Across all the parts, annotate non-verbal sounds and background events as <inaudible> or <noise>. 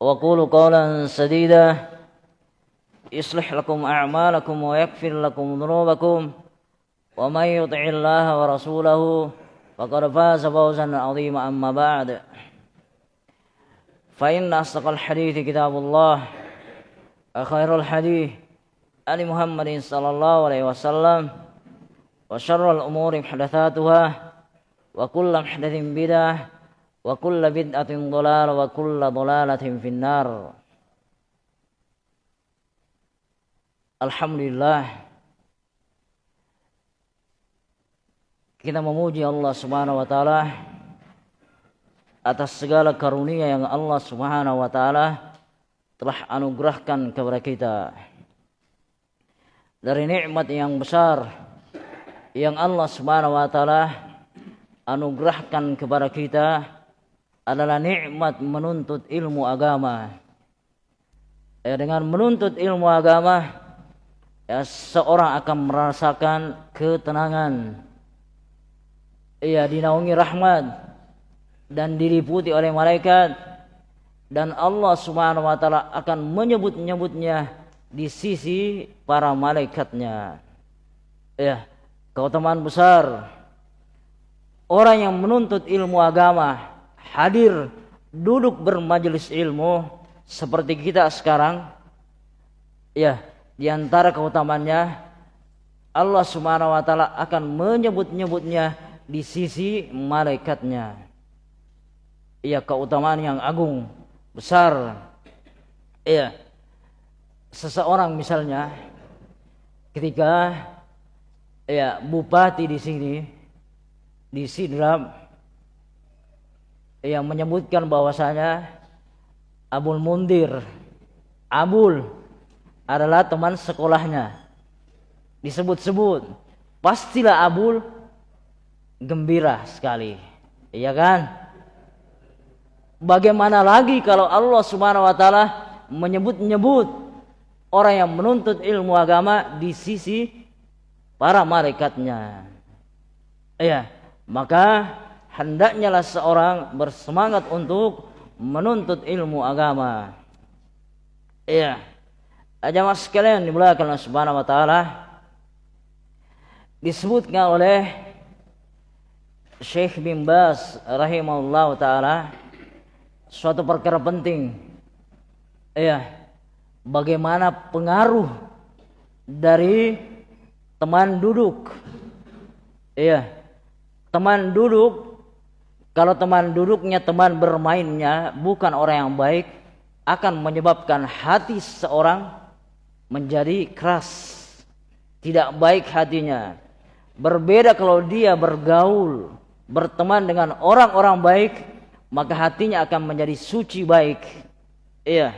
وقولوا قولا سديدا يصلح لكم أعمالكم ويغفر لكم ذنوبكم ومن يطع الله ورسوله فقد فاز فوزا عظيما أما بعد. فإن أصدق الحديث كتاب الله خير الحديث آل محمد صلى الله عليه وسلم وشر الأمور محدثاتها وكل محدث بدعة wa kulla bid'atin dhalalah wa kulla dhalalatin finnar. Alhamdulillah. Kita memuji Allah Subhanahu wa taala atas segala karunia yang Allah Subhanahu wa taala telah anugerahkan kepada kita. Dari nikmat yang besar yang Allah Subhanahu wa taala anugerahkan kepada kita adalah nikmat menuntut ilmu agama. Ya, dengan menuntut ilmu agama, ya, seorang akan merasakan ketenangan. Ia dinaungi rahmat dan diliputi oleh malaikat dan Allah Subhanahu wa taala akan menyebut-nyebutnya di sisi para malaikatnya. Ya, keutamaan besar orang yang menuntut ilmu agama hadir duduk bermajelis ilmu seperti kita sekarang. Ya di antara keutamaannya Allah Subhanahu wa taala akan menyebut-nyebutnya di sisi malaikatnya. Iya keutamaan yang agung besar. Iya seseorang misalnya ketika ya bupati di sini di Sidrap yang menyebutkan bahwasanya Abul Mundir Abul adalah teman sekolahnya. Disebut-sebut pastilah Abul gembira sekali. Iya kan? Bagaimana lagi kalau Allah Subhanahu wa taala menyebut-nyebut orang yang menuntut ilmu agama di sisi para malaikatnya iya maka hendaknya lah seorang bersemangat untuk menuntut ilmu agama. Iya. Jamaah sekalian dimulakan Allah Subhanahu wa taala disebutkan oleh Syekh bin Bas rahimahullah taala suatu perkara penting. Iya. Bagaimana pengaruh dari teman duduk. Iya teman duduk kalau teman duduknya teman bermainnya bukan orang yang baik akan menyebabkan hati seseorang menjadi keras. Tidak baik hatinya. Berbeda kalau dia bergaul berteman dengan orang-orang baik maka hatinya akan menjadi suci baik. Iya.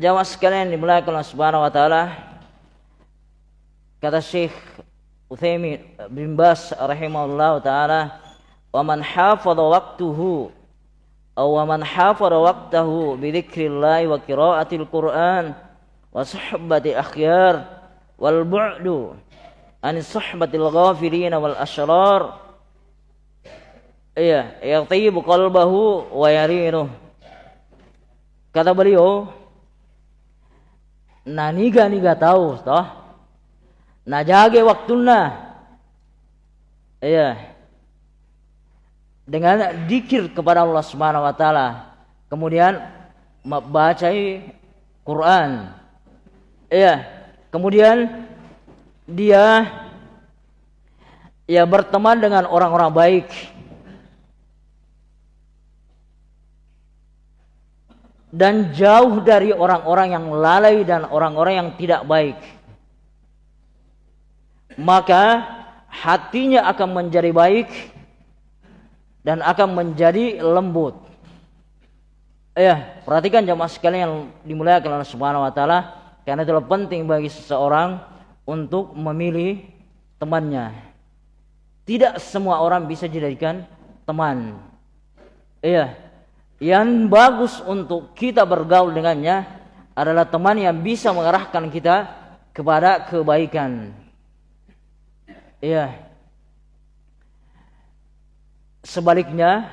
Jamaah sekalian dimulakan Allah Subhanahu wa taala. Kata Syekh Utsaimin bin Bas rahimahullah taala wa man hafadha waqtuhu aw wa man hafadha waqtahu bi dzikrillah wa qiraatil Qur'an wa suhbati akhyar wal bu'du an suhbatil ghafilin wal ashrar iya yatibu qalbahu wa yarinuh kata beliau nah niga niga tahu toh Najage waktuna. Iya. Dengan dikir kepada Allah Subhanahu wa taala. Kemudian membaca Quran. Iya. Kemudian dia ya berteman dengan orang-orang baik. Dan jauh dari orang-orang yang lalai dan orang-orang yang tidak baik maka hatinya akan menjadi baik dan akan menjadi lembut. Ya, perhatikan jamaah sekalian yang dimuliakan oleh Subhanahu wa taala, karena itu penting bagi seseorang untuk memilih temannya. Tidak semua orang bisa dijadikan teman. Iya. Yang bagus untuk kita bergaul dengannya adalah teman yang bisa mengarahkan kita kepada kebaikan. Iya. Sebaliknya,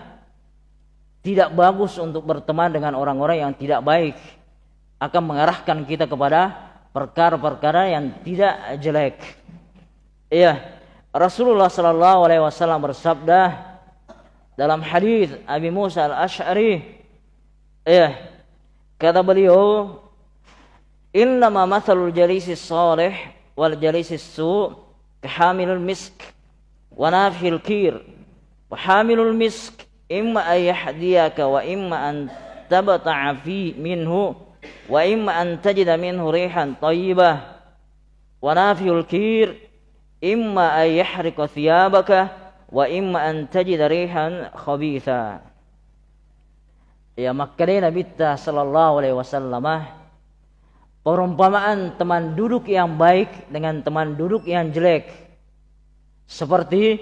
tidak bagus untuk berteman dengan orang-orang yang tidak baik akan mengarahkan kita kepada perkara-perkara yang tidak jelek. Iya, Rasulullah sallallahu alaihi wasallam bersabda dalam hadis Abi Musa al-Asy'ari, iya, kata beliau, "Innama mathalul jalisi salih wal jalisi su kahamilul misk wa nafhil kir wa hamilul misk imma an yahdiyaka wa imma an tabta'a fi minhu wa imma an tajida minhu rihan tayyibah. Wa nafiyul kir imma an yahrika thiyabaka wa imma an tajida rihan khabitha. Ya makanya Nabi sallallahu alaihi wasallam perumpamaan teman duduk yang baik dengan teman duduk yang jelek. Seperti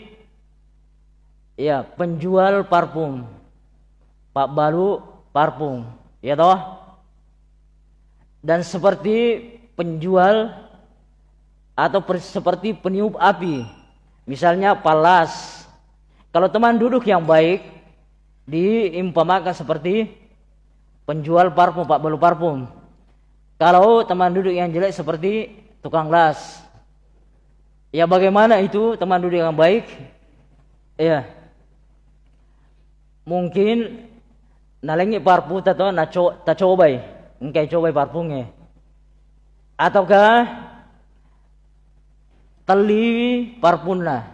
ya penjual parfum. Pak Baru parfum. Ya toh? Dan seperti penjual atau seperti peniup api. Misalnya palas. Kalau teman duduk yang baik diimpamakan seperti penjual parfum Pak Baru parfum. Kalau teman duduk yang jelek seperti tukang las. Ya bagaimana itu teman duduk yang baik? Ya mungkin nalengi parpu tato na co ta cobai. Engkai cobai parpunge ataukah teli parpunna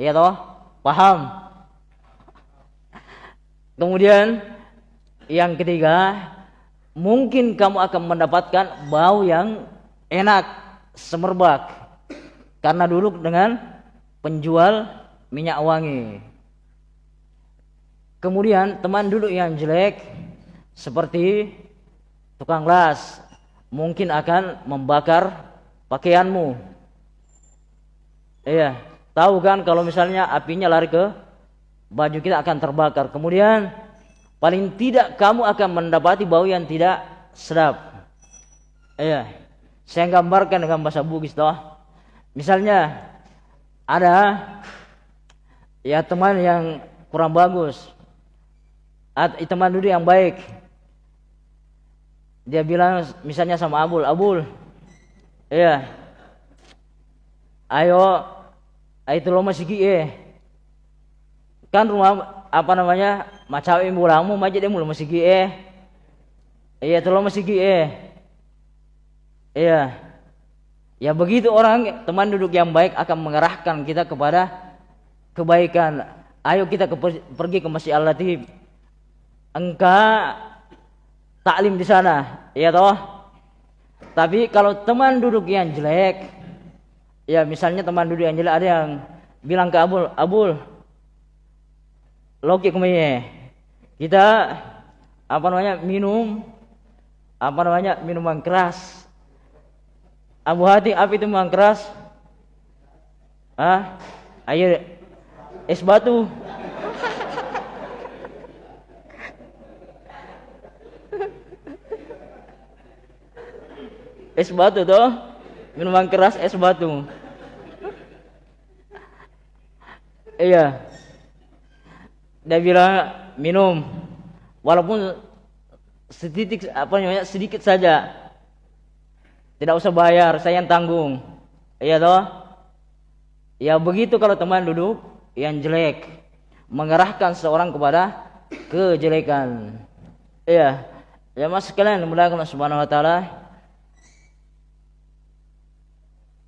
ya toh? Paham? Kemudian yang ketiga mungkin kamu akan mendapatkan bau yang enak semerbak. Karena duduk dengan penjual minyak wangi Kemudian teman duduk yang jelek seperti tukang las mungkin akan membakar pakaianmu. Iya, tahu kan kalau misalnya apinya lari ke baju kita akan terbakar. Kemudian paling tidak kamu akan mendapati bau yang tidak sedap. Iya, saya gambarkan dengan bahasa Bugis toh. Misalnya ada ya teman yang kurang bagus teman dulu yang baik. Dia bilang misalnya sama Abul Abul iya ayo itu lo masih kie kan rumah apa namanya macam ibu lamu aja dia mulu masih kie iya itu lo masih kie iya. Ya begitu orang teman duduk yang baik akan mengarahkan kita kepada kebaikan. Ayo kita pergi ke Masjid Al-Latif engkau taklim di sana, ya toh. Tapi kalau teman duduk yang jelek, ya misalnya teman duduk yang jelek ada yang bilang ke Abul, Abul, logik ke mana? Kita apa namanya minum apa namanya minuman keras. Abu Hati apa itu minuman keras? Ah, air es batu. Es batu toh. Minuman keras es batu. Iya. Dia bilang minum. Walaupun sedikit apa namanya sedikit saja. Tidak usah bayar saya yang tanggung. Iya toh. Ya begitu kalau teman duduk yang jelek. Mengerahkan seorang kepada kejelekan. Iya. Ya mas sekalian mudah-mudahan subhanahu wa taala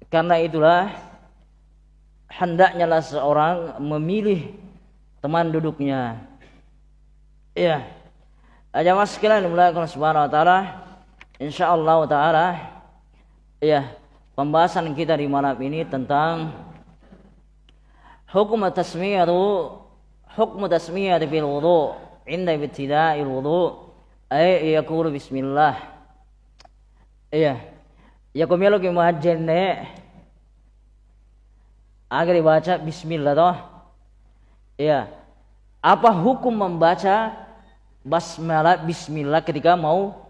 Karena itulah hendaknya lah seorang memilih teman duduknya. Iya. Aja mas sekalian dimulakan subhanahu wa ta'ala. InsyaAllah ta'ala. Iya. Pembahasan kita di malam ini tentang hukum tasmiyatu hukum tasmiyatu fil wudu inda ibtida'il wudu ay yaqulu bismillah. Iya. Ya kumelo ki muhajjirne agar dibaca bismillah toh. Ya. Apa hukum membaca basmalah bismillah ketika mau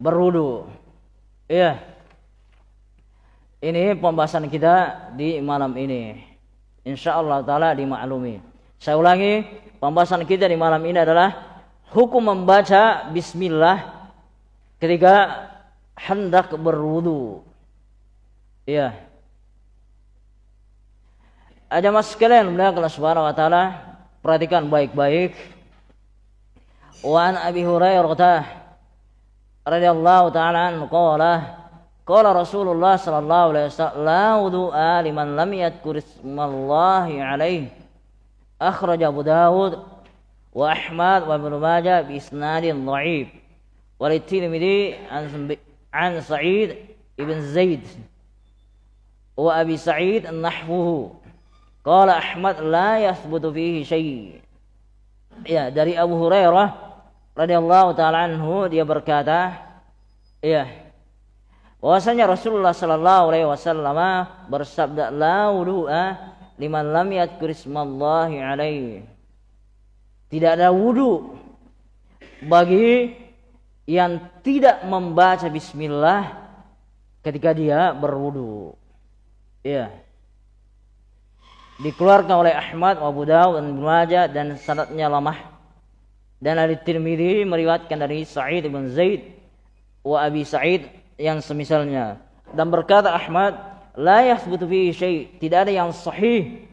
berwudu? Ya. Ini pembahasan kita di malam ini. Insya Allah taala dimaklumi. Saya ulangi, pembahasan kita di malam ini adalah hukum membaca bismillah ketika hendak berwudu. Iya. Ada mas sekalian mulia Allah Subhanahu wa taala, perhatikan baik-baik. Wa an Abi Hurairah radhiyallahu taala anhu qala qala Rasulullah sallallahu alaihi wasallam la wudu'a liman lam yadhkur ismallahi alaihi akhraj Abu Dawud wa Ahmad wa Ibn Majah bi isnadin dha'if wa Tirmidzi an Sa'id ibn Zaid wa Abi Sa'id nahwuhu qala Ahmad la yathbutu fihi syai' ya dari Abu Hurairah radhiyallahu taala anhu dia berkata ya bahwasanya Rasulullah sallallahu alaihi wasallam bersabda la wudu'a liman lam yadhkur ismallahi alaihi. Tidak ada wudhu bagi yang tidak membaca bismillah ketika dia berwudu. Ya. Dikeluarkan oleh Ahmad, Abu Dawud dan Ibnu Majah dan sanadnya lemah. Dan dari Tirmidzi meriwayatkan dari Sa'id bin Zaid wa Abi Sa'id yang semisalnya. Dan berkata Ahmad, la yathbutu fihi syai. Tidak ada yang sahih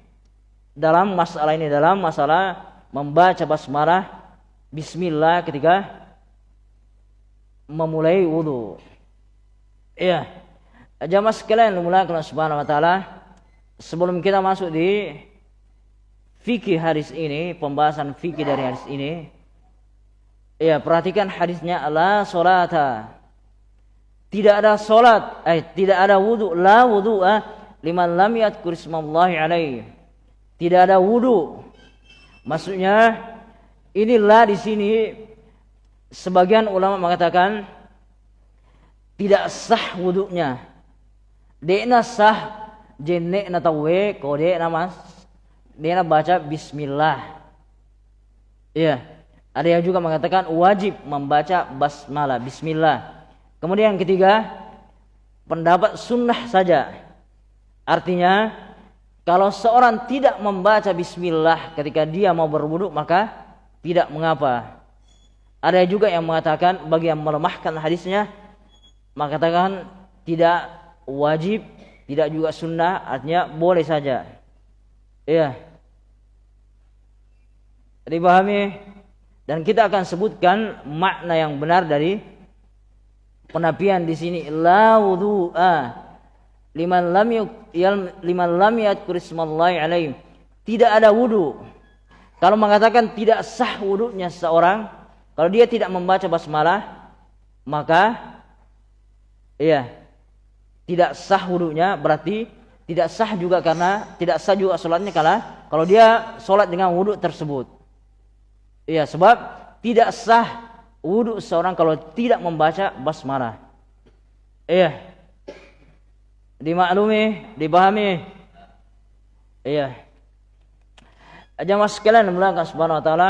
dalam masalah ini dalam masalah membaca basmalah bismillah ketika memulai wudhu. Iya. Jamaah sekalian dimulai Allah Subhanahu wa taala, sebelum kita masuk di fikih hadis ini, pembahasan fikih dari hadis ini, ya perhatikan hadisnya la salata. Tidak ada salat, eh tidak ada wudu, la wudu'a liman lam yadhkur ismallahi alaihi. Tidak ada wudu Maksudnya inilah di sini sebagian ulama mengatakan tidak sah wuduknya. Dekna sah jenek na tawe nama dia baca bismillah. Iya. Ada yang juga mengatakan wajib membaca basmalah, bismillah. Kemudian yang ketiga, pendapat sunnah saja. Artinya kalau seorang tidak membaca bismillah ketika dia mau berwudu maka tidak mengapa. Ada juga yang mengatakan bagi yang melemahkan hadisnya mengatakan tidak wajib, tidak juga sunnah, artinya boleh saja. Iya. Dipahami? Dan kita akan sebutkan makna yang benar dari penapian di sini la wudu'a liman lam liman lam yadhkur ismallahi alaih tidak ada wudu kalau mengatakan tidak sah wudunya seseorang kalau dia tidak membaca basmalah maka iya tidak sah wudunya berarti tidak sah juga karena tidak sah juga sholatnya karena kalau dia sholat dengan wudu tersebut iya sebab tidak sah wudu seorang kalau tidak membaca basmalah iya dimaklumi, dipahami. Iya. Jamaah sekalian belakang subhanahu wa taala.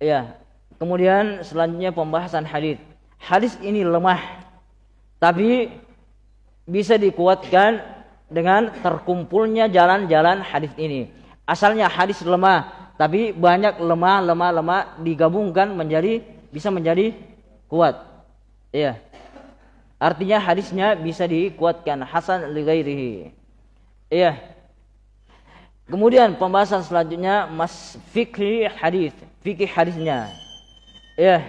Iya. Kemudian selanjutnya pembahasan hadis. Hadis ini lemah. Tapi bisa dikuatkan dengan terkumpulnya jalan-jalan hadis ini. Asalnya hadis lemah, tapi banyak lemah, lemah, lemah digabungkan menjadi bisa menjadi kuat. Iya. Artinya hadisnya bisa dikuatkan hasan li ghairihi. Iya. Kemudian pembahasan selanjutnya mas fikih hadis, fikih hadisnya. Iya.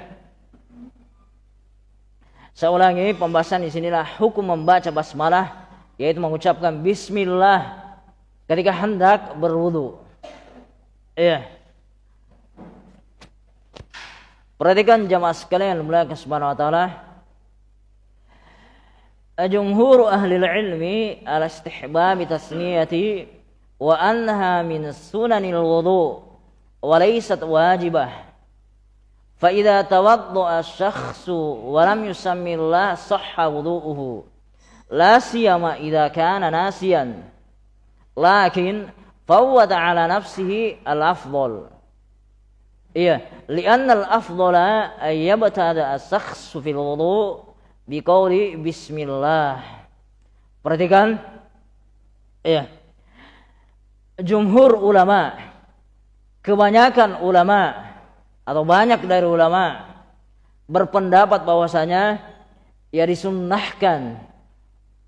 Saya ulangi pembahasan di sinilah hukum membaca basmalah yaitu mengucapkan bismillah ketika hendak berwudu. Iya. Perhatikan jamaah sekalian mulai ke subhanahu wa taala jumhur ahli ilmi ala istihbab tasniyati wa annaha min sunanil wudu wa laysat wajibah fa idza tawadda asy-syakhsu wa lam yusammi Allah sahha wudu'uhu la siyama idza kana nasiyan lakin fawwada ala nafsihi al-afdal iya li'anna al-afdala ay yabtada as-shakhsu fil wudu' biqauli bismillah. Perhatikan ya. Jumhur ulama kebanyakan ulama atau banyak dari ulama berpendapat bahwasanya ya disunnahkan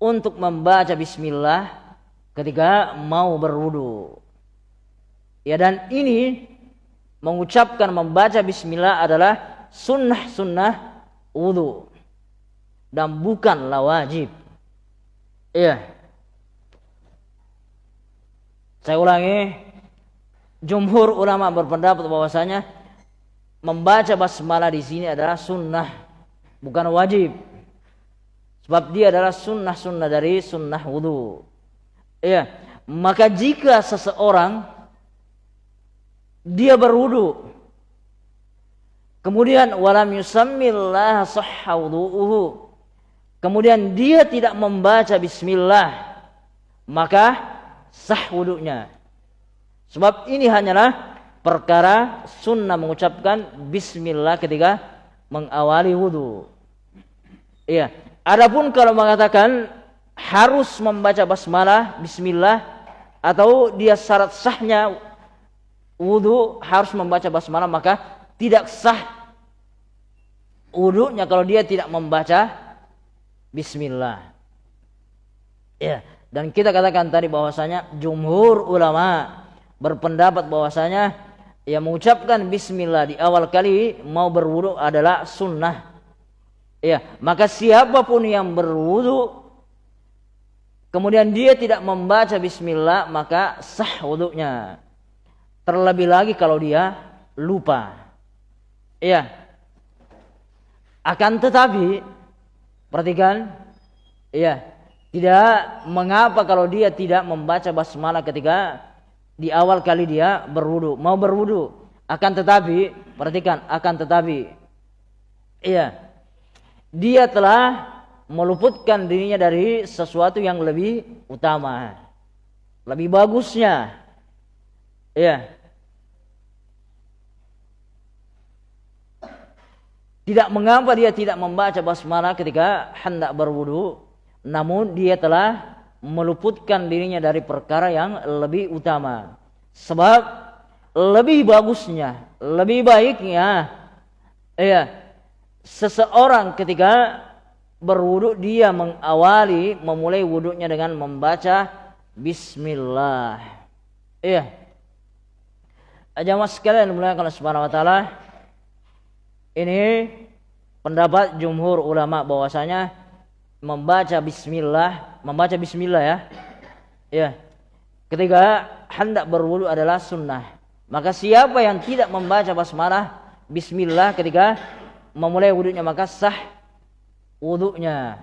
untuk membaca bismillah ketika mau berwudu. Ya dan ini mengucapkan membaca bismillah adalah sunnah-sunnah wudu dan bukanlah wajib. Iya. Saya ulangi, jumhur ulama berpendapat bahwasanya membaca basmalah di sini adalah sunnah, bukan wajib. Sebab dia adalah sunnah-sunnah dari sunnah wudhu. Iya. Maka jika seseorang dia berwudu kemudian walam yusammillah sahha kemudian dia tidak membaca bismillah maka sah wudunya sebab ini hanyalah perkara sunnah mengucapkan bismillah ketika mengawali wudu. Iya. Adapun kalau mengatakan harus membaca basmalah, bismillah atau dia syarat sahnya wudhu harus membaca basmalah maka tidak sah wudhunya kalau dia tidak membaca bismillah. Ya, dan kita katakan tadi bahwasanya jumhur ulama berpendapat bahwasanya yang mengucapkan bismillah di awal kali mau berwudhu adalah sunnah Ya, maka siapa pun yang berwudu kemudian dia tidak membaca bismillah maka sah wudunya. Terlebih lagi kalau dia lupa. Ya. Akan tetapi perhatikan ya, tidak mengapa kalau dia tidak membaca basmalah ketika di awal kali dia berwudu, mau berwudu. Akan tetapi perhatikan akan tetapi iya dia telah meluputkan dirinya dari sesuatu yang lebih utama, lebih bagusnya. Ya. Tidak mengapa dia tidak membaca basmalah ketika hendak berwudu, namun dia telah meluputkan dirinya dari perkara yang lebih utama. Sebab lebih bagusnya, lebih baiknya, ya, seseorang ketika berwudhu dia mengawali memulai wudhunya dengan membaca Bismillah. Iya. Jamaah sekalian mulai kalau Subhanahu wa taala ini pendapat jumhur ulama bahwasanya membaca bismillah, membaca bismillah ya. Ya. Ketika hendak berwudu adalah sunnah. Maka siapa yang tidak membaca basmalah bismillah ketika memulai wudhunya maka sah wudhunya.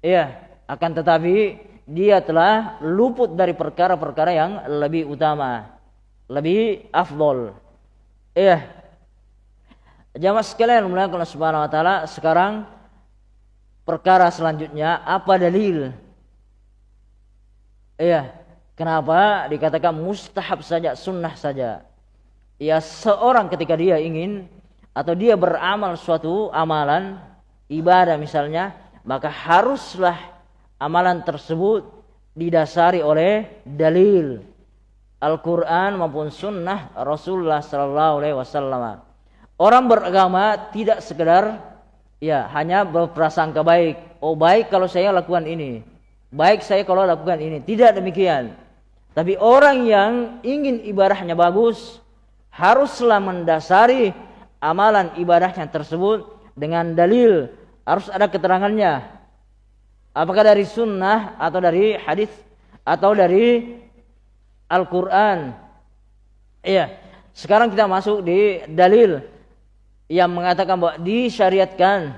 Iya, akan tetapi dia telah luput dari perkara-perkara yang lebih utama, lebih afdol. Iya. Jamaah sekalian mulai Allah Subhanahu wa taala sekarang perkara selanjutnya apa dalil? Iya. Kenapa dikatakan mustahab saja, sunnah saja? Ya seorang ketika dia ingin atau dia beramal suatu amalan ibadah misalnya maka haruslah amalan tersebut didasari oleh dalil Al-Quran maupun sunnah Rasulullah Sallallahu Alaihi Wasallam. Orang beragama tidak sekedar ya hanya berprasangka baik. Oh baik kalau saya lakukan ini, baik saya kalau lakukan ini. Tidak demikian. Tapi orang yang ingin ibadahnya bagus haruslah mendasari amalan ibadahnya tersebut dengan dalil harus ada keterangannya apakah dari sunnah atau dari hadis atau dari Al-Quran iya sekarang kita masuk di dalil yang mengatakan bahwa disyariatkan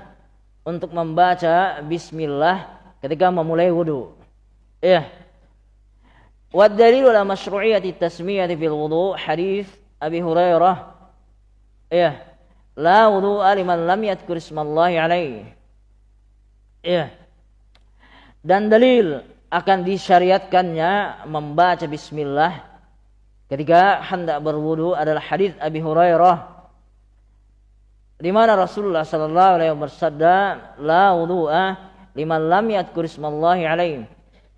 untuk membaca bismillah ketika memulai wudhu iya Wad dalil ala masyru'iyati tasmiyati fil wudu hadis Abi Hurairah. Iya la wudu'a liman lam yadhkur ismallahi alaihi. Ya. Dan dalil akan disyariatkannya membaca bismillah ketika hendak berwudu adalah hadis Abi Hurairah di mana Rasulullah sallallahu alaihi wasallam bersabda la wudu'a liman lam yadhkur ismallahi alaihi.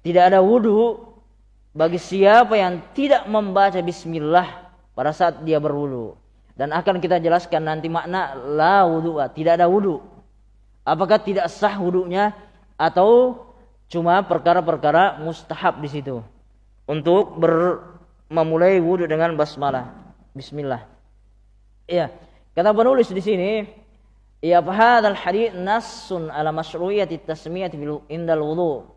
Tidak ada wudu bagi siapa yang tidak membaca bismillah pada saat dia berwudu. Dan akan kita jelaskan nanti makna la wudu, tidak ada wudu. Apakah tidak sah wudunya atau cuma perkara-perkara mustahab di situ untuk ber, memulai wudu dengan basmalah. Bismillah. Iya, kata penulis di sini, ya fahadal hadith nassun ala masyru'iyati tasmiyati indal wudu.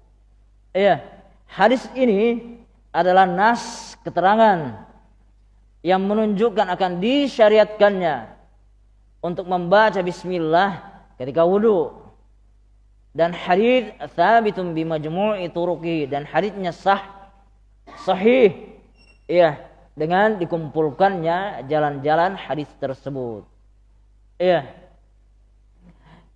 Iya, hadis ini adalah nas keterangan yang menunjukkan akan disyariatkannya untuk membaca bismillah ketika wudhu dan hadis thabitun bi majmu'i turuqi dan hadisnya sah sahih iya dengan dikumpulkannya jalan-jalan hadis tersebut iya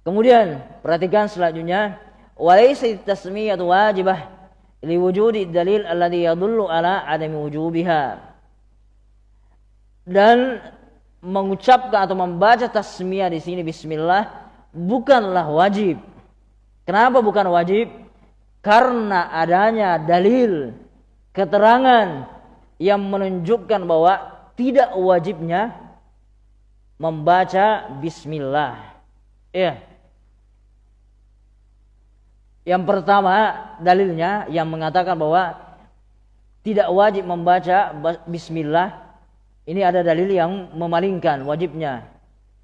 kemudian perhatikan selanjutnya walaysa tasmiyatu wajibah liwujudi dalil alladhi yadullu ala adami wujubiha dan mengucapkan atau membaca tasmiyah di sini bismillah bukanlah wajib. Kenapa bukan wajib? Karena adanya dalil keterangan yang menunjukkan bahwa tidak wajibnya membaca bismillah. Ya. Yang pertama dalilnya yang mengatakan bahwa tidak wajib membaca bismillah ini ada dalil yang memalingkan wajibnya.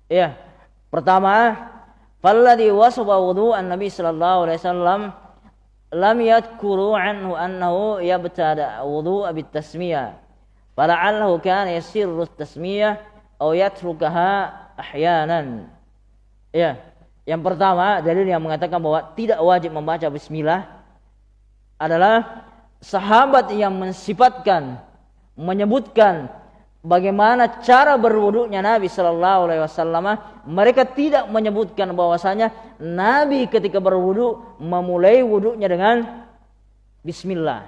Ya. Pertama, falladhi wasaba an Nabi sallallahu alaihi wasallam lam yadhkuru anhu annahu yabtada wudu'a bit tasmiyah. Fala'allahu kana yasirru tasmiyah aw yatrukaha ahyanan. Ya. Yang pertama, dalil yang mengatakan bahwa tidak wajib membaca bismillah adalah sahabat yang mensifatkan menyebutkan bagaimana cara berwuduknya Nabi Shallallahu Alaihi Wasallam, mereka tidak menyebutkan bahwasanya Nabi ketika berwudu memulai wuduknya dengan Bismillah.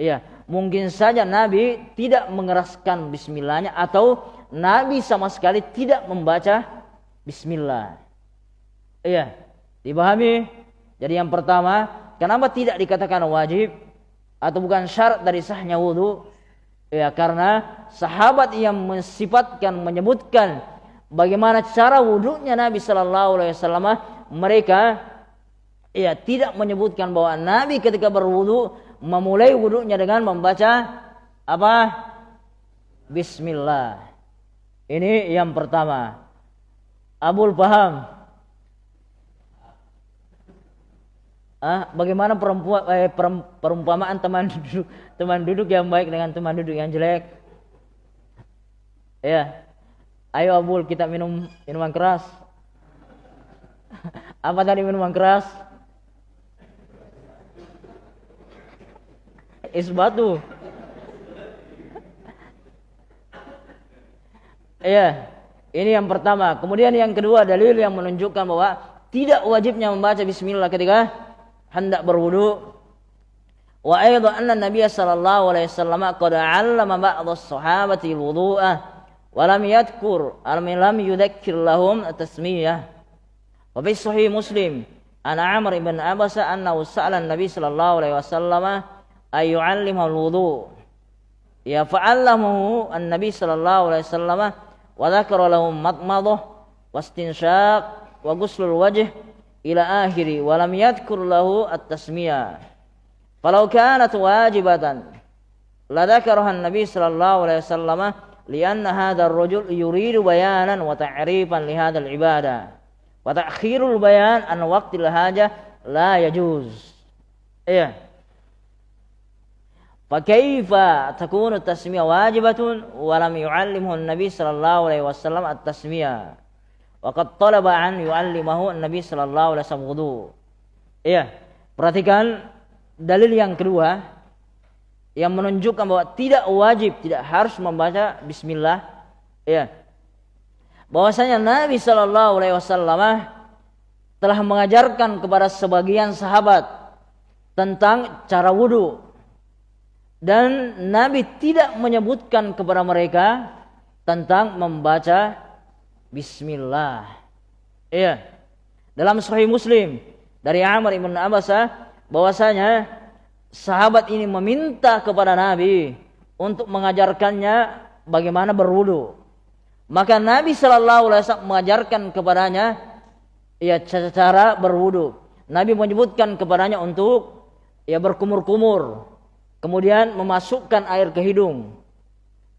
Ya, mungkin saja Nabi tidak mengeraskan Bismillahnya atau Nabi sama sekali tidak membaca Bismillah. Iya, dipahami? Jadi yang pertama, kenapa tidak dikatakan wajib atau bukan syarat dari sahnya wudhu? Ya, karena sahabat yang mensifatkan menyebutkan bagaimana cara wudhunya Nabi Shallallahu Alaihi Wasallam, mereka ya tidak menyebutkan bahwa Nabi ketika berwudhu memulai wudhunya dengan membaca apa? Bismillah. Ini yang pertama. Abul paham? Ah, bagaimana perempuan eh, perumpamaan teman duduk teman duduk yang baik dengan teman duduk yang jelek? Ya. Ayo Abul kita minum minuman keras. <laughs> Apa tadi minuman keras? Es batu. Iya. <laughs> Ini yang pertama. Kemudian yang kedua dalil yang menunjukkan bahwa tidak wajibnya membaca bismillah ketika hendak berwudu wa aidan anna nabiy sallallahu alaihi wasallam qad 'allama ba'd as-sahabati al-wudu'a wa lam yadhkur alam lam yudhakkir lahum at-tasmiyah wa fi sahih muslim an amr ibn abasa annahu sa'ala an-nabiy sallallahu alaihi wasallam ay yu'allimahu al-wudu' ya fa'allamahu an-nabiy sallallahu alaihi wasallam wa dhakara lahum madmadah wastinshaq wa ghuslul wajh ila akhiri walam yadhkur lahu at-tasmiyah falau kanat wajibatan la dzakaraha an-nabi sallallahu alaihi wasallam lianna hadha ar-rajul yuridu bayanan wa ta'rifan li hadha al-ibadah wa ta'khirul bayan an waqtil hajah la yajuz iya فكيف تكون التسمية واجبة ولم يعلمه النبي صلى الله عليه وسلم التسمية Waqad talaba an yu'allimahu Nabi sallallahu alaihi wasallam wudu. Iya, perhatikan dalil yang kedua yang menunjukkan bahwa tidak wajib, tidak harus membaca bismillah. Iya. Bahwasanya Nabi sallallahu alaihi wasallam telah mengajarkan kepada sebagian sahabat tentang cara wudu dan Nabi tidak menyebutkan kepada mereka tentang membaca Bismillah. Iya. Dalam Sahih Muslim dari Amr ibn Abbasah bahwasanya sahabat ini meminta kepada Nabi untuk mengajarkannya bagaimana berwudu. Maka Nabi Shallallahu Alaihi Wasallam mengajarkan kepadanya ya cara berwudu. Nabi menyebutkan kepadanya untuk ya berkumur-kumur, kemudian memasukkan air ke hidung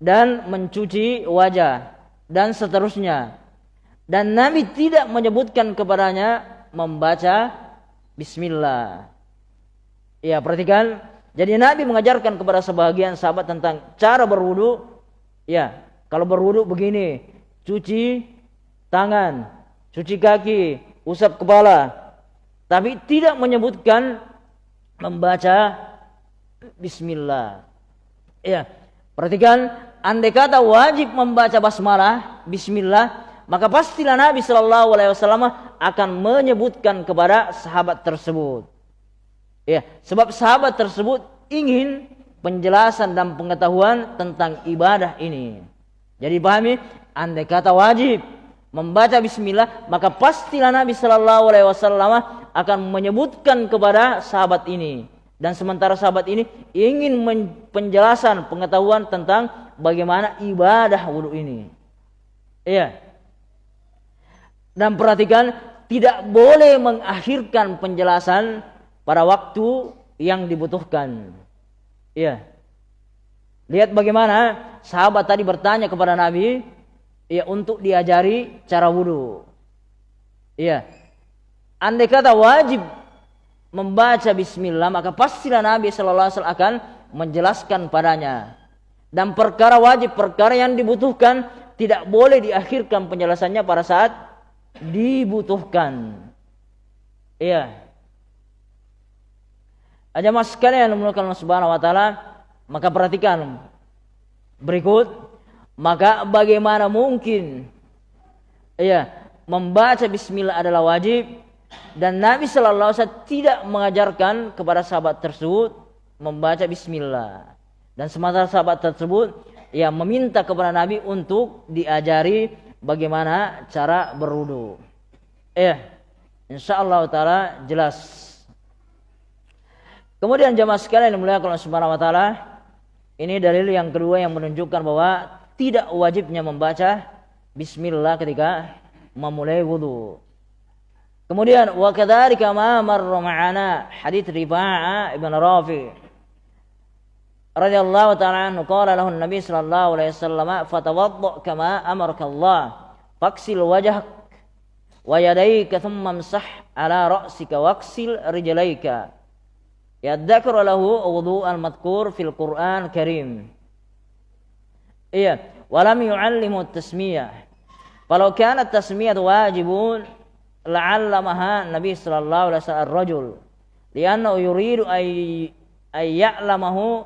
dan mencuci wajah dan seterusnya. Dan Nabi tidak menyebutkan kepadanya membaca Bismillah. Ya perhatikan. Jadi Nabi mengajarkan kepada sebagian sahabat tentang cara berwudu. Ya, kalau berwudu begini, cuci tangan, cuci kaki, usap kepala. Tapi tidak menyebutkan membaca bismillah. Ya, perhatikan andai kata wajib membaca basmalah, bismillah, maka pastilah Nabi Shallallahu alaihi wasallam akan menyebutkan kepada sahabat tersebut. Ya, sebab sahabat tersebut ingin penjelasan dan pengetahuan tentang ibadah ini. Jadi pahami, andai kata wajib membaca bismillah, maka pastilah Nabi sallallahu alaihi wasallam akan menyebutkan kepada sahabat ini. Dan sementara sahabat ini ingin penjelasan pengetahuan tentang bagaimana ibadah wudhu ini. Iya. Dan perhatikan tidak boleh mengakhirkan penjelasan pada waktu yang dibutuhkan. Iya. Lihat bagaimana sahabat tadi bertanya kepada Nabi ya untuk diajari cara wudhu. Iya. Andai kata wajib membaca bismillah maka pastilah Nabi sallallahu alaihi akan menjelaskan padanya. Dan perkara wajib, perkara yang dibutuhkan tidak boleh diakhirkan penjelasannya pada saat dibutuhkan. Iya. Aja mas sekalian yang dimulakan Allah Subhanahu wa taala, maka perhatikan berikut, maka bagaimana mungkin ya membaca bismillah adalah wajib dan Nabi sallallahu alaihi wasallam tidak mengajarkan kepada sahabat tersebut membaca bismillah. Dan sementara sahabat tersebut ya meminta kepada Nabi untuk diajari bagaimana cara berwudu. Ya, insyaallah taala jelas Kemudian jamaah sekalian yang mulia Allah Subhanahu wa taala, ini dalil yang kedua yang menunjukkan bahwa tidak wajibnya membaca bismillah ketika memulai wudu. Kemudian wa kadzalika ma marra ma'ana hadits Rifa'a ibn Rafi رضي الله تعالى عنه قال له النبي صلى الله عليه وسلم فتوضأ كما أمرك الله فاغسل وجهك ويديك ثم امسح على رأسك واغسل رجليك. يذكر له وضوء المذكور في القرآن الكريم. إيه ولم يعلم التسمية. فلو كانت التسمية واجب لعلمها النبي صلى الله عليه وسلم الرجل لأنه يريد أن أن يعلمه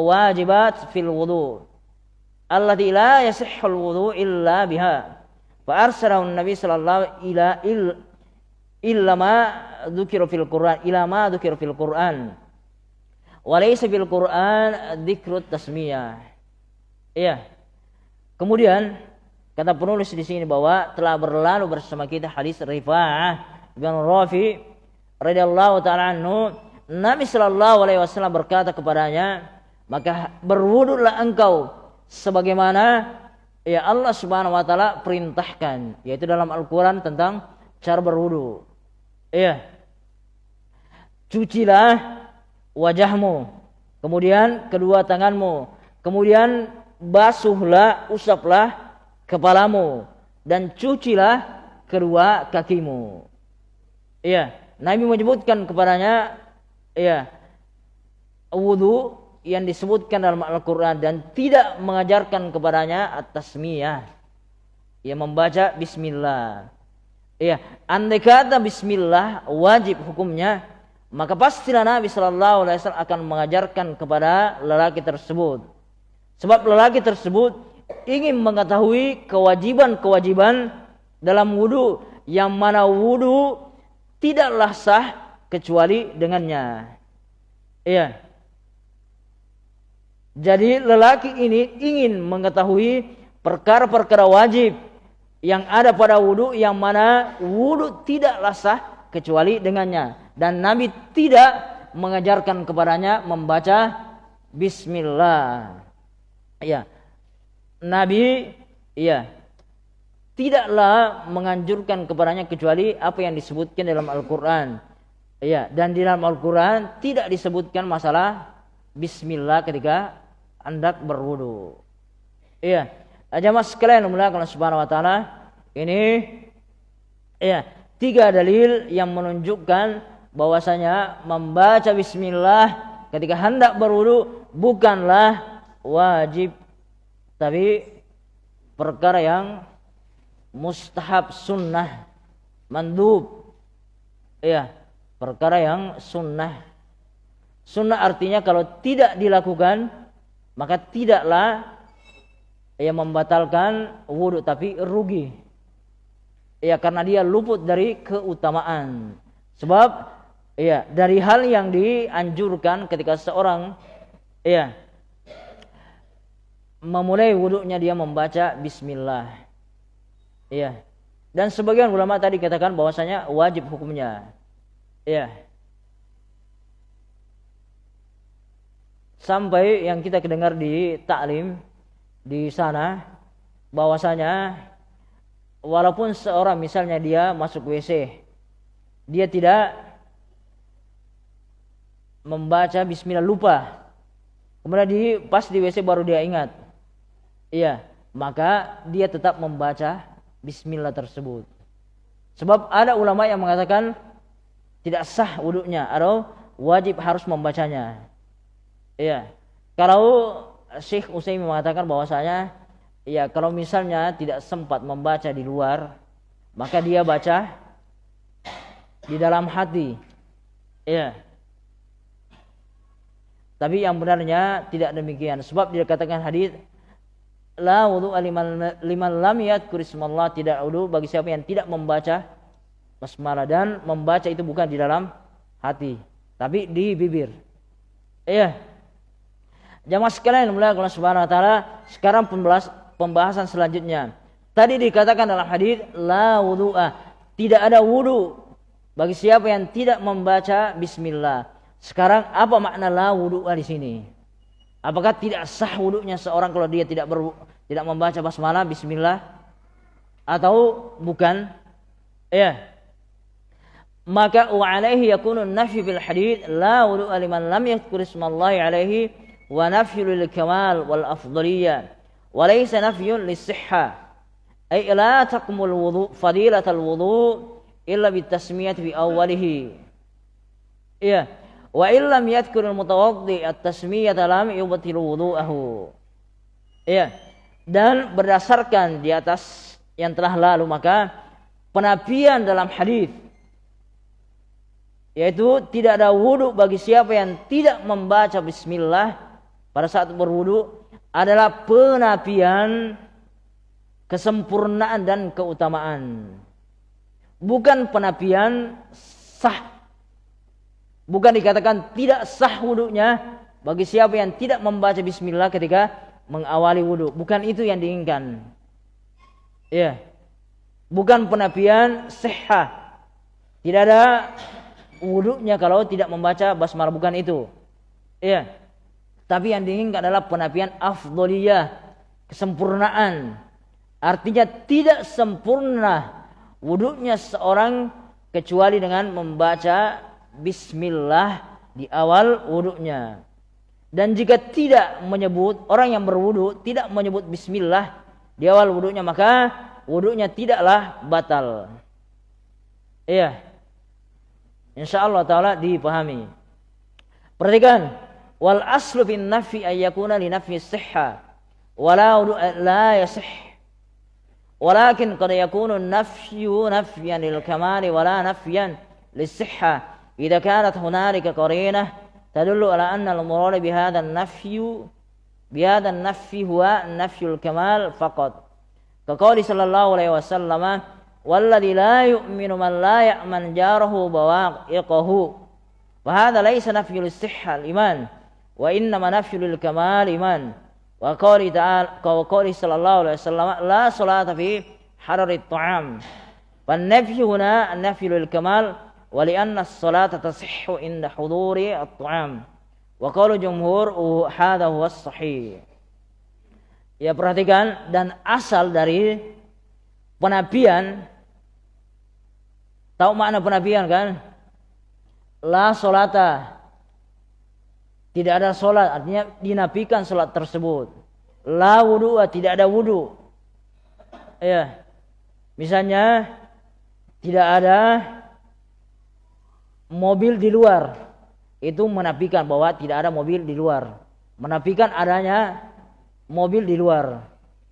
wajibat fil wudu. Allati la yasihhul wudu illa biha. Fa an nabi sallallahu ila il illa ma dzukira fil quran ila ma dzukira fil quran. Wa laysa fil quran dzikrut tasmiyah. Iya. Kemudian kata penulis di sini bahwa telah berlalu bersama kita hadis Rifa'ah bin Rafi radhiyallahu taala anhu. Nabi sallallahu alaihi wasallam berkata kepadanya maka berwuduklah engkau sebagaimana ya Allah Subhanahu wa taala perintahkan yaitu dalam Al-Qur'an tentang cara berwudu Iya. Cucilah wajahmu, kemudian kedua tanganmu, kemudian basuhlah, usaplah kepalamu dan cucilah kedua kakimu. Iya, Nabi menyebutkan kepadanya iya wudu yang disebutkan dalam Al-Qur'an dan tidak mengajarkan kepadanya at-tasmiyah. Ia membaca bismillah. Iya, andai kata bismillah wajib hukumnya, maka pastilah Nabi Shallallahu alaihi wasallam akan mengajarkan kepada lelaki tersebut. Sebab lelaki tersebut ingin mengetahui kewajiban-kewajiban dalam wudhu yang mana wudhu tidaklah sah kecuali dengannya. Iya. Jadi lelaki ini ingin mengetahui perkara-perkara wajib yang ada pada wudhu yang mana wudhu tidaklah sah kecuali dengannya. Dan Nabi tidak mengajarkan kepadanya membaca Bismillah. Ya. Nabi ya tidaklah menganjurkan kepadanya kecuali apa yang disebutkan dalam Al-Qur'an. Ya, dan di dalam Al-Qur'an tidak disebutkan masalah bismillah ketika hendak berwudu. Iya. Jamaah sekalian Allah Subhanahu wa taala, ini ya, tiga dalil yang menunjukkan bahwasanya membaca bismillah ketika hendak berwudu bukanlah wajib tapi perkara yang mustahab sunnah mandub ya perkara yang sunnah sunnah artinya kalau tidak dilakukan maka tidaklah yang membatalkan wudhu tapi rugi ya karena dia luput dari keutamaan sebab ya dari hal yang dianjurkan ketika seorang ya memulai wudhunya dia membaca bismillah Iya. Dan sebagian ulama tadi katakan bahwasanya wajib hukumnya. Iya. Sampai yang kita kedengar di taklim di sana bahwasanya walaupun seorang misalnya dia masuk WC dia tidak membaca bismillah lupa kemudian di pas di WC baru dia ingat iya maka dia tetap membaca bismillah tersebut. Sebab ada ulama yang mengatakan tidak sah wudhunya atau wajib harus membacanya. Iya. Kalau Syekh Utsaimin mengatakan bahwasanya ya kalau misalnya tidak sempat membaca di luar, maka dia baca di dalam hati. Iya. Tapi yang benarnya tidak demikian sebab dikatakan hadis la wudu liman, liman lam yadhkur ismallah tidak wudu bagi siapa yang tidak membaca basmalah dan membaca itu bukan di dalam hati tapi di bibir. Iya. Jamaah sekalian mulai Allah Subhanahu wa taala, sekarang pembahasan selanjutnya. Tadi dikatakan dalam hadis la wudu'a, tidak ada wudu bagi siapa yang tidak membaca bismillah. Sekarang apa makna la wudu'a di sini? Apakah tidak sah wudhunya seorang kalau dia tidak ber, tidak membaca basmalah bismillah atau bukan? Ya. Maka wa alaihi yakunu nafyu bil hadith la wudu liman lam yadhkur ismallahi alaihi wa nafyu lil kamal wal afdaliyah wa laysa nafyun lis sihha ay la taqmul wudu fadilatal wudu illa bit tasmiyah fi awwalihi. Ya. Wa illam yadhkurul mutawaddi at-tasmiyata lam yubtilu wudu'ahu. Ya. Dan berdasarkan di atas yang telah lalu maka penafian dalam hadis yaitu tidak ada wudu bagi siapa yang tidak membaca bismillah pada saat berwudu adalah penafian kesempurnaan dan keutamaan bukan penafian sah Bukan dikatakan tidak sah wudhunya bagi siapa yang tidak membaca bismillah ketika mengawali wudhu. Bukan itu yang diinginkan. Ya. Bukan penafian sehat. Tidak ada wudhunya kalau tidak membaca basmalah. Bukan itu. Ya. Tapi yang diinginkan adalah penafian afdoliyah. Kesempurnaan. Artinya tidak sempurna wudhunya seorang kecuali dengan membaca bismillah di awal wudhunya. Dan jika tidak menyebut orang yang berwudhu tidak menyebut bismillah di awal wudhunya maka wudhunya tidaklah batal. Iya. Insya Allah taala dipahami. Perhatikan wal aslu fin nafi ayyakuna li nafi sihha wala la yasih qad yakunu nafyu nafyan lil kamali wala nafyan lisihha إذا كانت هنالك قرينة تدل على أن المراد بهذا النفي بهذا النفي هو نفي الكمال فقط. كقول صلى الله عليه وسلم والذي لا يؤمن من لا يأمن جاره بواقعه. وهذا ليس نفي للصحة الإيمان. wa inna manafyul kamal iman. Wa qali ta'al wa qali sallallahu alaihi wasallam la salata fi harari ta'am. Wa nafyu huna nafyul kamal wa li anna as-salata tasihhu inda huduri at-ta'am. Wa qala jumhur hadha huwa sahih. Ya perhatikan dan asal dari penabian tahu makna penabian kan? La salata tidak ada solat artinya dinafikan solat tersebut. La wudu tidak ada wudu. Ya. Misalnya tidak ada mobil di luar. Itu menafikan bahwa tidak ada mobil di luar. Menafikan adanya mobil di luar.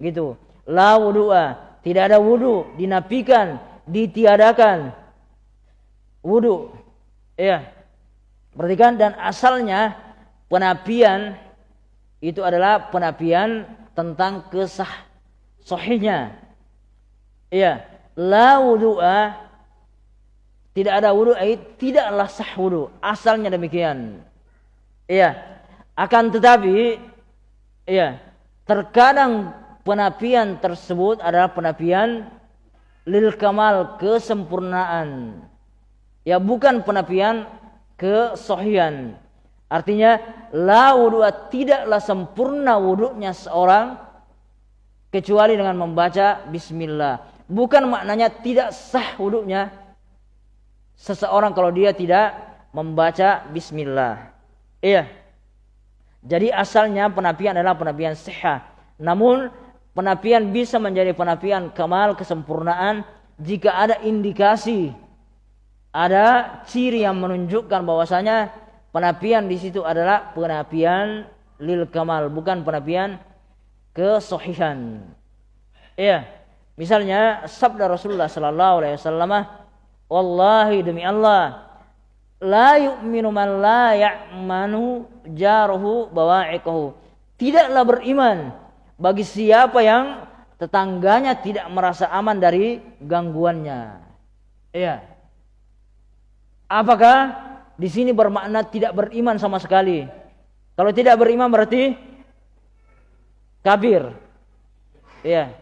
Gitu. La wudu'a tidak ada wudu. Dinafikan ditiadakan wudu. Ya. Perhatikan dan asalnya penapian itu adalah penapian tentang kesah sahihnya iya la wudu'a tidak ada wudu eh, tidaklah sah wudu asalnya demikian iya akan tetapi ya, terkadang penapian tersebut adalah penapian lil kamal kesempurnaan. Ya bukan penapian kesohian. Artinya la wudu tidaklah sempurna wudunya seorang kecuali dengan membaca bismillah. Bukan maknanya tidak sah wudunya seseorang kalau dia tidak membaca bismillah. Iya. Jadi asalnya penapian adalah penapian sehat. Namun penapian bisa menjadi penapian kemal kesempurnaan jika ada indikasi ada ciri yang menunjukkan bahwasanya penapian di situ adalah penapian lil kamal bukan penapian kesohihan. Iya. Misalnya sabda Rasulullah sallallahu alaihi wasallam, "Wallahi demi Allah, la yu'minu man la ya'manu jaruhu bawa'iqahu. Tidaklah beriman bagi siapa yang tetangganya tidak merasa aman dari gangguannya. Iya. Apakah di sini bermakna tidak beriman sama sekali? Kalau tidak beriman berarti kafir. Iya.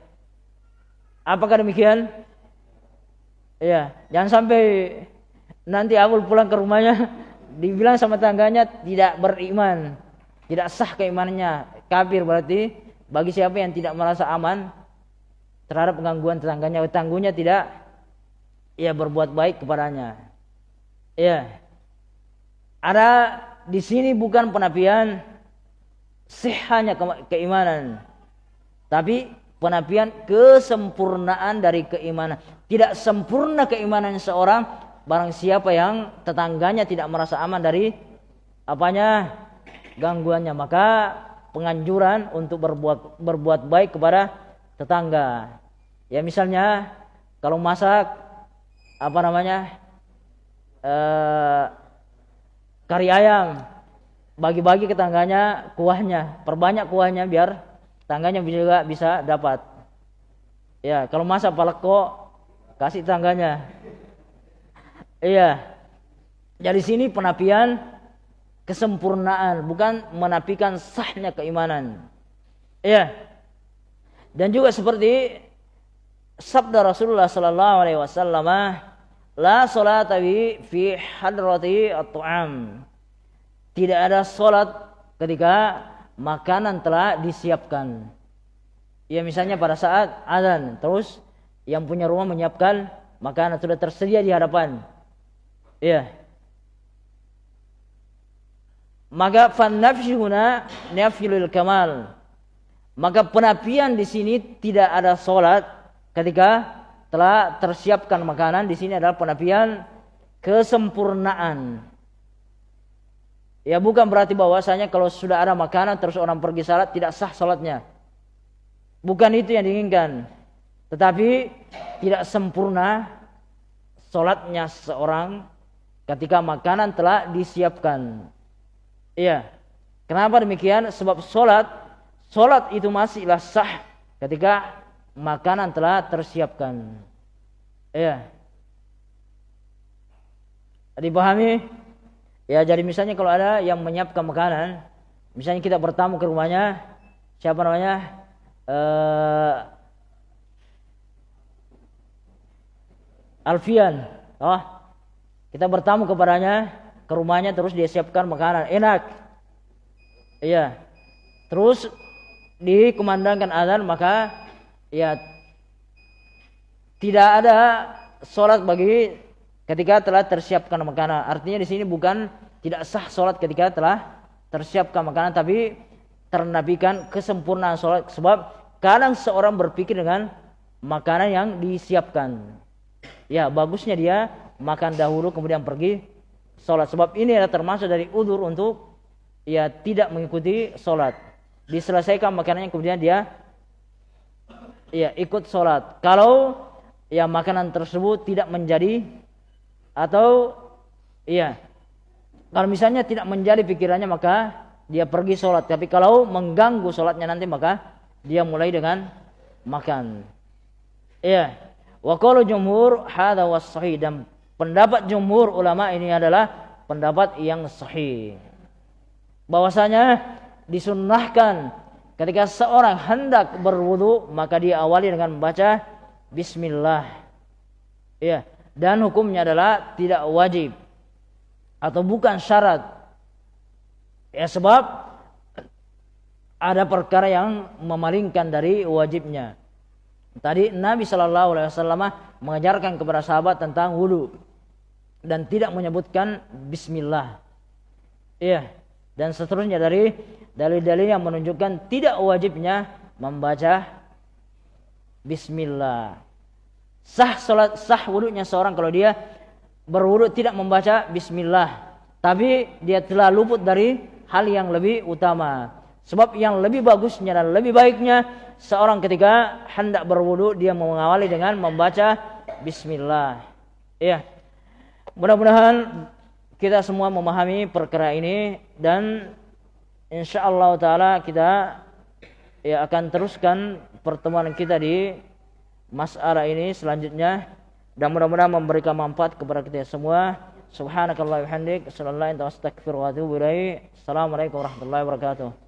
Apakah demikian? Iya, jangan sampai nanti Abul pulang ke rumahnya <laughs> dibilang sama tangganya tidak beriman, tidak sah keimanannya, kafir berarti bagi siapa yang tidak merasa aman terhadap gangguan tetangganya, tetanggunya tidak ya berbuat baik kepadanya. Ya. Ada di sini bukan penapian sihanya keimanan, tapi penapian kesempurnaan dari keimanan. Tidak sempurna keimanan seorang barang siapa yang tetangganya tidak merasa aman dari apanya? Gangguannya. Maka penganjuran untuk berbuat berbuat baik kepada tetangga. Ya misalnya kalau masak apa namanya eh, kari ayam bagi-bagi ke tangganya kuahnya perbanyak kuahnya biar tangganya juga bisa dapat ya kalau masak paleko kasih tangganya Iya. Dari sini penapian kesempurnaan, bukan menafikan sahnya keimanan. Iya. Dan juga seperti sabda Rasulullah sallallahu alaihi wasallam, la salata fi hadrati at-ta'am. Tidak ada salat ketika makanan telah disiapkan. Ya misalnya pada saat azan, terus yang punya rumah menyiapkan makanan sudah tersedia di hadapan Ya. Maka fan huna nafyul kamal. Maka penapian di sini tidak ada solat ketika telah tersiapkan makanan di sini adalah penapian kesempurnaan. Ya bukan berarti bahwasanya kalau sudah ada makanan terus orang pergi salat tidak sah salatnya. Bukan itu yang diinginkan. Tetapi tidak sempurna salatnya seorang ketika makanan telah disiapkan. Iya. Kenapa demikian? Sebab sholat, sholat itu masihlah sah ketika makanan telah tersiapkan. Iya. Dipahami? Ya, jadi misalnya kalau ada yang menyiapkan makanan, misalnya kita bertamu ke rumahnya, siapa namanya? Uh, Alfian. Oh, kita bertamu kepadanya, ke rumahnya terus dia siapkan makanan enak. Iya. Terus dikumandangkan azan maka ya tidak ada sholat bagi ketika telah tersiapkan makanan. Artinya di sini bukan tidak sah sholat ketika telah tersiapkan makanan, tapi ternabikan kesempurnaan sholat. Sebab kadang seorang berpikir dengan makanan yang disiapkan. Ya bagusnya dia makan dahulu kemudian pergi sholat. Sebab ini adalah termasuk dari udur untuk ya tidak mengikuti sholat. Diselesaikan makanannya kemudian dia ya ikut sholat. Kalau ya makanan tersebut tidak menjadi atau iya. Kalau misalnya tidak menjadi pikirannya maka dia pergi sholat. Tapi kalau mengganggu sholatnya nanti maka dia mulai dengan makan. Iya. Wa qalu jumhur hadha was dan pendapat jumhur ulama ini adalah pendapat yang sahih. Bahwasanya disunnahkan ketika seorang hendak berwudu maka dia awali dengan membaca bismillah. Ya, dan hukumnya adalah tidak wajib atau bukan syarat. Ya sebab ada perkara yang memalingkan dari wajibnya. Tadi Nabi Shallallahu Alaihi Wasallam mengajarkan kepada sahabat tentang wudhu dan tidak menyebutkan Bismillah. Iya, dan seterusnya dari dalil-dalil yang menunjukkan tidak wajibnya membaca bismillah. Sah salat sah wudhunya seorang kalau dia berwudhu tidak membaca bismillah. Tapi dia telah luput dari hal yang lebih utama. Sebab yang lebih bagusnya dan lebih baiknya seorang ketika hendak berwudhu dia mengawali dengan membaca bismillah. Ya. Mudah-mudahan kita semua memahami perkara ini dan insyaallah taala kita ya akan teruskan pertemuan kita di masalah ini selanjutnya dan mudah-mudahan memberikan manfaat kepada kita semua. Subhanakallah wa bihamdik, sallallahu alaihi wa Assalamualaikum warahmatullahi wabarakatuh.